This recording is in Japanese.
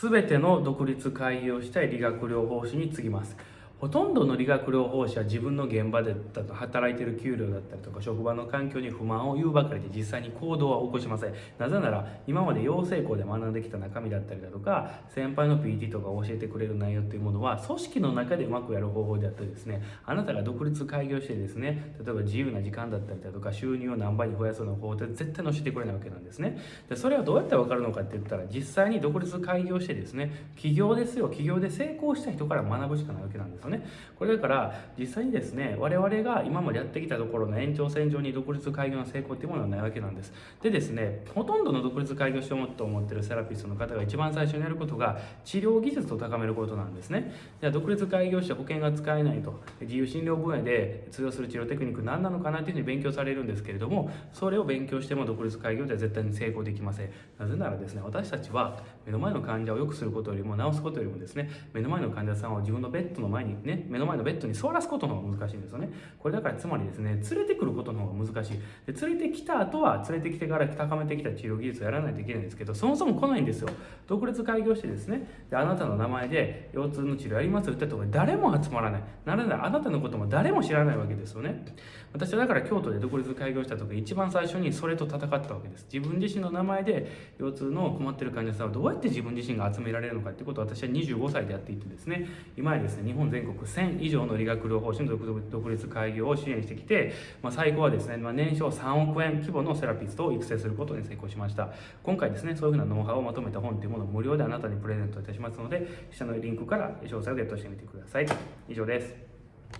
全ての独立開業したい理学療法士に次ぎます。ほとんどの理学療法士は自分の現場で働いている給料だったりとか職場の環境に不満を言うばかりで実際に行動は起こしません。なぜなら今まで養成校で学んできた中身だったりだとか先輩の PT とか教えてくれる内容っていうものは組織の中でうまくやる方法であってですねあなたが独立開業してですね例えば自由な時間だったりだとか収入を何倍に増やすような方法って絶対載せてくれないわけなんですね。でそれはどうやって分かるのかって言ったら実際に独立開業してですね起業ですよ起業で成功した人から学ぶしかないわけなんです。よね。これだから実際にですね我々が今までやってきたところの延長線上に独立開業の成功っていうものはないわけなんです。でですねほとんどの独立開業しようと思ってるセラピストの方が一番最初にやることが治療技術を高めることなんですね。じゃあ独立開業して保険が使えないと。自由診療分野で通用する治療テクニック何なのかなっていうふうに勉強されるんですけれどもそれを勉強しても独立開業では絶対に成功できません。なぜならですね私たちは目の前の患者を良くすることよりも治すことよりもですね目の前の患者さんを自分のベッドの前にね目の前のベッドに座らすことの方が難しいんですよね。これだからつまりですね連れてくることの方が難しい。で連れてきた後は連れてきてから高めてきた治療技術をやらないといけないんですけどそもそも来ないんですよ。独立開業してですねであなたの名前で腰痛の治療やります？よって言ったところ誰も集まらない。ならないあなたのことも誰も知らないわけですよね。私はだから京都で独立開業した時一番最初にそれと戦ったわけです。自分自身の名前で腰痛の困ってる患者さんをどうやって自分自身が集められるのかってことを私は25歳でやっていてですね今やですね日本全国国1000以上の理学療法士の独立開業を支援してきて、まあ、最後はですね、まあ、年商3億円規模のセラピストを育成することに成功しました。今回ですねそういうふうなノウハウをまとめた本というものを無料であなたにプレゼントいたしますので下のリンクから詳細をゲットしてみてください。以上です。